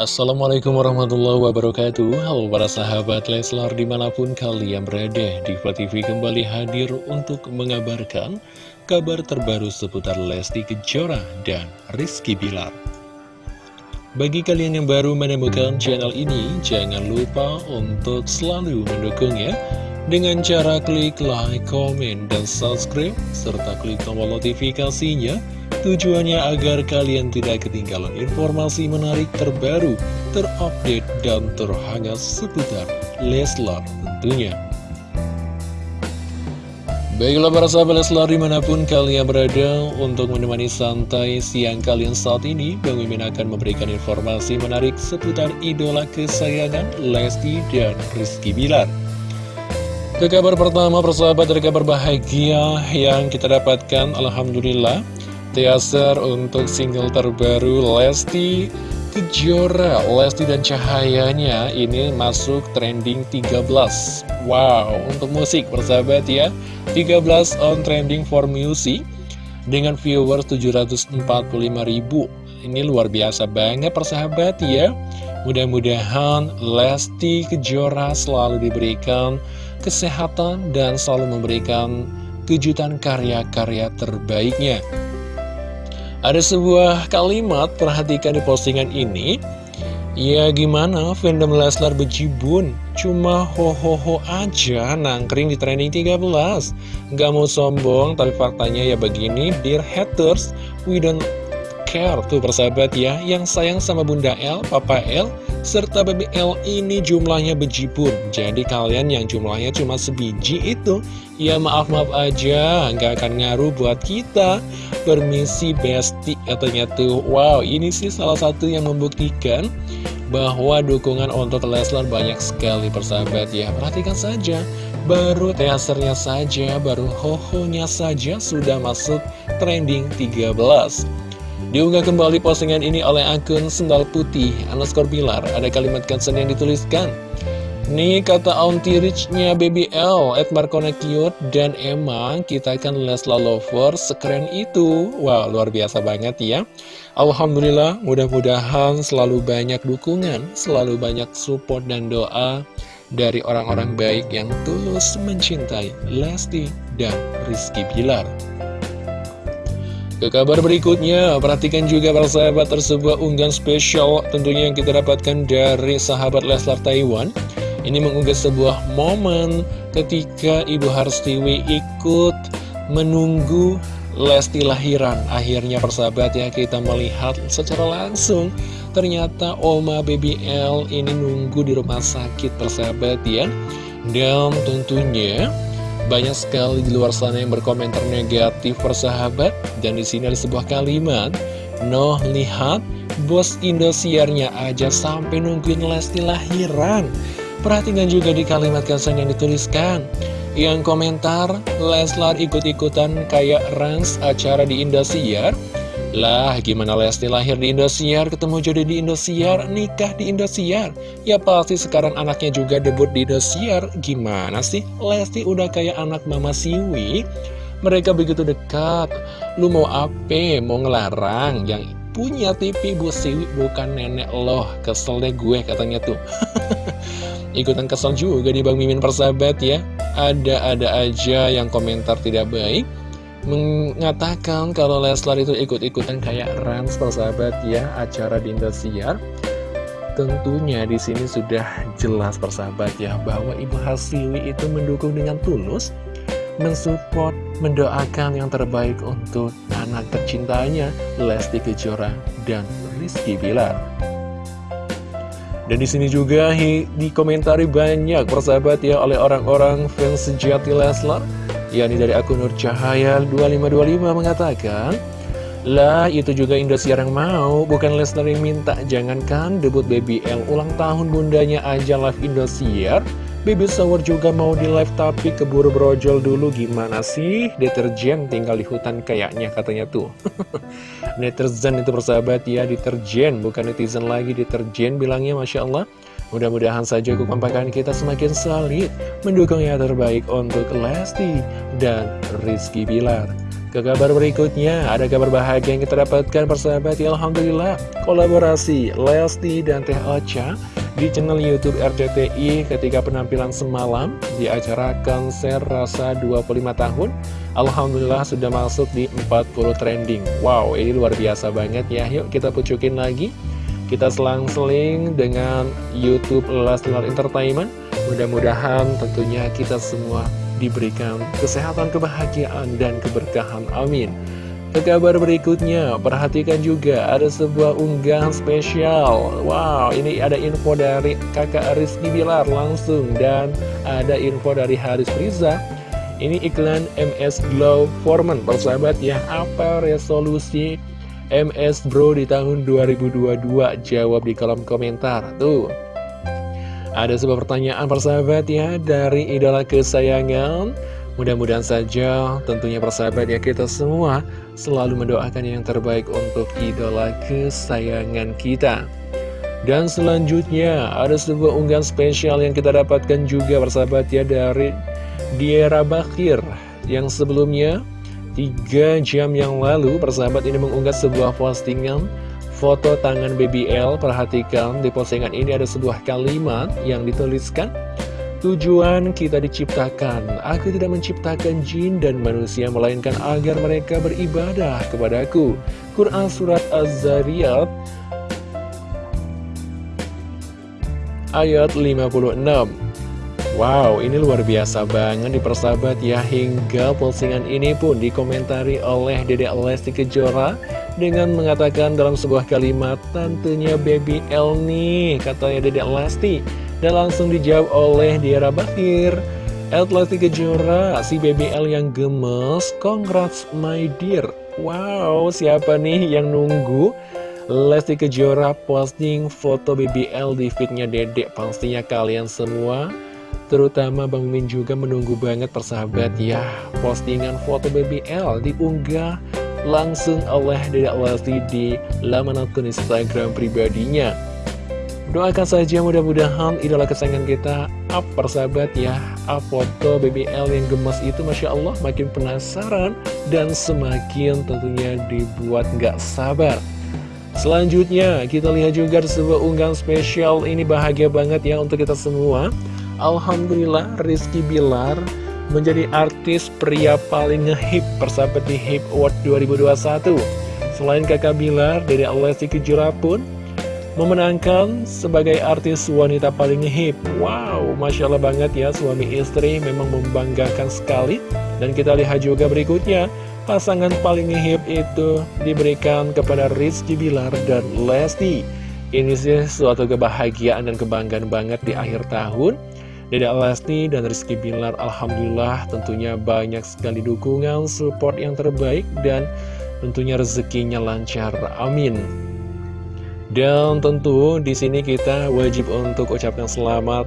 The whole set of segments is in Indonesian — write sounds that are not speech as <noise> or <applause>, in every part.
Assalamualaikum warahmatullahi wabarakatuh. Halo para sahabat Leslar di mana pun kalian berada Diva TV kembali hadir untuk mengabarkan kabar terbaru seputar Lesti Kejora dan Rizky Bilar. Bagi kalian yang baru menemukan channel ini Jangan lupa untuk selalu mendukungnya Dengan cara klik like, komen, dan subscribe Serta klik tombol notifikasinya Tujuannya agar kalian tidak ketinggalan informasi menarik terbaru, terupdate, dan terhangat seputar Leslar tentunya. Baiklah para sahabat Leslar di mana pun kalian berada untuk menemani santai siang kalian saat ini Bang Mimin akan memberikan informasi menarik seputar idola kesayangan Lesti dan Rizky Bilar Ke kabar pertama persahabat dari kabar bahagia yang kita dapatkan Alhamdulillah Teaser untuk single terbaru Lesti Kejora. Lesti dan Cahayanya ini masuk trending 13 Wow, untuk musik persahabat ya. 13 on trending for music Dengan viewers 745 ribu. Ini luar biasa banget persahabat ya. Mudah-mudahan Lesti Kejora selalu diberikan kesehatan dan selalu memberikan kejutan karya-karya terbaiknya ada sebuah kalimat, perhatikan di postingan ini. Ya gimana? Fandom Leslar bejibun Cuma ho-ho-ho aja nangkring di trending 13 Gak mau sombong tapi faktanya ya begini Dear haters, we don't care Tuh persahabat ya Yang sayang sama Bunda L, Papa L Serta Baby L ini jumlahnya bejibun Jadi kalian yang jumlahnya cuma sebiji itu Ya maaf-maaf aja Gak akan ngaruh buat kita. Permisi Besti katanya tuh Wow ini sih salah satu yang membuktikan Bahwa dukungan untuk Leslar banyak sekali persahabat ya. Perhatikan saja Baru teasernya saja Baru hohonya saja Sudah masuk trending 13 Diunggah kembali postingan ini oleh akun Sendal Putih Anaskor Bilar Ada kalimat caption yang dituliskan Nih kata Auntie Rich-nya Baby L, Ed Markona Cute, dan emang kita kan Lesla Lover sekeren itu. Wow, luar biasa banget ya. Alhamdulillah, mudah-mudahan selalu banyak dukungan, selalu banyak support dan doa dari orang-orang baik yang tulus mencintai Lesti dan Rizky Bilar. Ke kabar berikutnya, perhatikan juga para sahabat tersebut unggahan spesial tentunya yang kita dapatkan dari sahabat Leslar Taiwan. Ini mengunggah sebuah momen ketika Ibu Harstiwi ikut menunggu Lesti lahiran. Akhirnya persahabat ya kita melihat secara langsung ternyata Oma Baby L ini nunggu di rumah sakit persahabat ya. Dan tentunya banyak sekali di luar sana yang berkomentar negatif persahabat dan di sini ada sebuah kalimat Noh lihat bos Indosiarnya aja sampai nungguin Lesti lahiran Perhatikan juga di kalimat caption yang dituliskan. Yang komentar, Leslar ikut-ikutan kayak Rans acara di Indosiar Lah, gimana Lesti lahir di Indosiar, ketemu jodoh di Indosiar, nikah di Indosiar? Ya pasti sekarang anaknya juga debut di Indosiar. Gimana sih? Lesti udah kayak anak Mama Siwi. Mereka begitu dekat. Lu mau apa? Mau ngelarang? Yang punya TV Bu Siwi bukan nenek loh. Kesel deh gue katanya tuh. <laughs> Ikutan kesel juga di Bang Mimin persahabat ya. Ada-ada aja yang komentar tidak baik Mengatakan kalau Leslar itu ikut-ikutan kayak Rans persahabat ya Acara di Indosiar Tentunya di sini sudah jelas persahabat ya Bahwa Ibu Hasiwi itu mendukung dengan tulus Mensupport, mendoakan yang terbaik untuk anak tercintanya Lesti Kejora dan Rizky Bilar. Dan di sini juga dikomentari banyak persahabat ya oleh orang-orang fans sejati Leslar yakni dari akun Nur Cahaya 2525 mengatakan lah itu juga Indosiar yang mau bukan Leslar yang minta jangankan debut Baby L ulang tahun bundanya aja live Indosiar Baby Shower juga mau di live tapi keburu brojol dulu gimana sih? Deterjen tinggal di hutan kayaknya katanya tuh. <laughs> Netizen itu persahabat ya, deterjen bukan netizen lagi, deterjen bilangnya Masya Allah. Mudah-mudahan saja kekompakan kita semakin solid mendukung yang terbaik untuk Lesti dan Rizky Bilar. Ke kabar berikutnya, ada kabar bahagia yang kita dapatkan persahabat ya Alhamdulillah. Kolaborasi Lesti dan Teh Ocha di channel Youtube RCTI ketika penampilan semalam di acara konser rasa 25 tahun. Alhamdulillah sudah masuk di 40 trending. Wow, ini luar biasa banget ya. Yuk kita pucukin lagi Kita selang-seling dengan Youtube Leslar Entertainment Mudah-mudahan tentunya kita semua diberikan kesehatan, kebahagiaan, dan keberkahan. Amin. Ke kabar berikutnya, perhatikan juga ada sebuah unggahan spesial. Wow, ini ada info dari kakak Rizky Bilar langsung dan ada info dari Haris Riza. Ini iklan MS Glow Foreman, persahabat ya. Apa resolusi MS Bro di tahun 2022? Jawab di kolom komentar. Tuh, ada sebuah pertanyaan persahabat ya dari idola kesayangan Mudah-mudahan saja tentunya persahabat ya kita semua selalu mendoakan yang terbaik untuk idola kesayangan kita Dan selanjutnya ada sebuah unggahan spesial yang kita dapatkan juga persahabat ya dari Diera Bakir Yang sebelumnya 3 jam yang lalu persahabat ini mengunggah sebuah postingan foto tangan BBL Perhatikan di postingan ini ada sebuah kalimat yang dituliskan Tujuan kita diciptakan, aku tidak menciptakan jin dan manusia Melainkan agar mereka beribadah kepadaku Quran Surat Az-Zariyat Ayat 56 Wow, ini luar biasa banget di persahabat ya. Hingga postingan ini pun dikomentari oleh Dedek Lesti Kejora dengan mengatakan dalam sebuah kalimat tentunya baby L nih katanya Dedek Lesti. Dan langsung dijawab oleh Diara Bakir. El Lesti Kejora si baby L yang gemes. Congrats my dear. Wow siapa nih yang nunggu? Lesti Kejora posting foto BBL di feednya dedek. Pastinya kalian semua Terutama Bang Min juga menunggu banget persahabat ya. Postingan foto BBL diunggah langsung oleh Dedek Lesti di laman akun Instagram pribadinya. Doakan saja mudah-mudahan idola kesayangan kita up persahabat ya Up foto BBL yang gemas itu Masya Allah makin penasaran Dan semakin tentunya dibuat nggak sabar. Selanjutnya kita lihat juga sebuah unggahan spesial Ini bahagia banget ya untuk kita semua Alhamdulillah Rizky Bilar menjadi artis pria paling ngehip persahabat di HIP Award 2021. Selain kakak Bilar, Dede Alessi Kejora pun memenangkan sebagai artis wanita paling ngehip. Wow, Masya Allah banget ya suami istri memang membanggakan sekali. Dan kita lihat juga berikutnya, pasangan paling ngehip itu diberikan kepada Rizky Bilar dan Lesti. Ini sih suatu kebahagiaan dan kebanggaan banget di akhir tahun Dede Lesti dan Rizky Bilar Alhamdulillah tentunya banyak sekali dukungan, support yang terbaik dan tentunya rezekinya lancar. Amin. Dan tentu di sini kita wajib untuk ucapkan selamat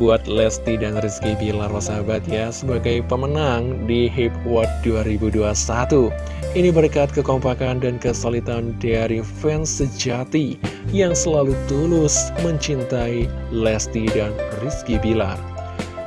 buat Lesti dan Rizky Bilar sahabat ya sebagai pemenang di Hip World 2021. Ini berkat kekompakan dan kesulitan dari fans sejati yang selalu tulus mencintai Lesti dan Rizky Bilar.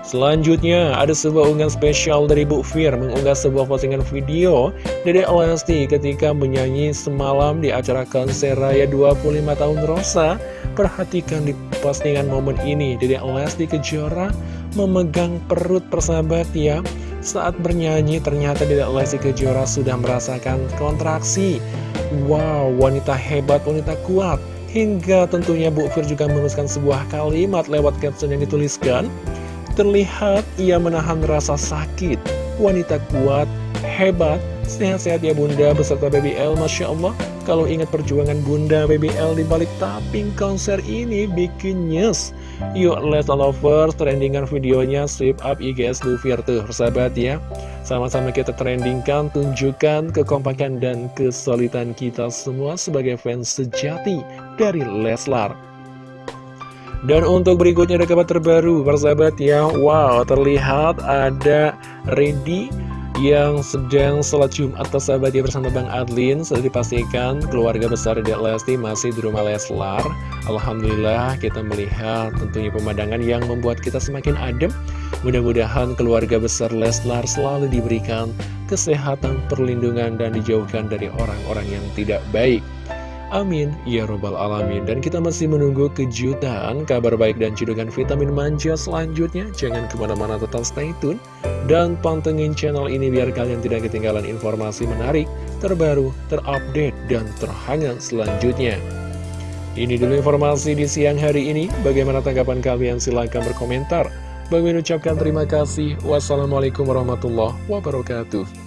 Selanjutnya, ada sebuah unggahan spesial dari Bu Fir mengunggah sebuah postingan video dari Lesti ketika menyanyi semalam di acara konser Raya 25 tahun Rosa. Perhatikan di postingan momen ini, Dede Lesti Kejora memegang perut persahabat ya. Saat bernyanyi, ternyata Dede Lesti Kejora sudah merasakan kontraksi. Wow, wanita hebat, wanita kuat. Hingga tentunya Bu Fir juga menuliskan sebuah kalimat lewat caption yang dituliskan Terlihat ia menahan rasa sakit Wanita kuat, hebat, sehat-sehat ya bunda beserta BBL Masya Allah. Kalau ingat perjuangan bunda BBL di balik tapping konser ini bikin nyes. Yuk let's lovers trendingan videonya sweep up IGS Lufir tuh persahabat ya. Sama-sama kita trendingkan tunjukkan kekompakan dan kesulitan kita semua sebagai fans sejati dari Leslar. Dan untuk berikutnya ada kabar terbaru persahabat ya. Wow terlihat ada Ready yang sedang sholat Jumat sahabat ya bersama Bang Adlin Sudah dipastikan keluarga besar Dek Lesti masih di rumah Leslar Alhamdulillah kita melihat tentunya pemandangan yang membuat kita semakin adem Mudah-mudahan keluarga besar Leslar selalu diberikan kesehatan, perlindungan, dan dijauhkan dari orang-orang yang tidak baik. Amin, ya robbal alamin. Dan kita masih menunggu kejutan, kabar baik dan cidukan vitamin manja selanjutnya. Jangan ke mana-mana tetap stay tune. Dan pantengin channel ini biar kalian tidak ketinggalan informasi menarik, terbaru, terupdate, dan terhangat selanjutnya. Ini dulu informasi di siang hari ini. Bagaimana tanggapan kalian? Silahkan berkomentar. Bagi ucapkan terima kasih. Wassalamualaikum warahmatullahi wabarakatuh.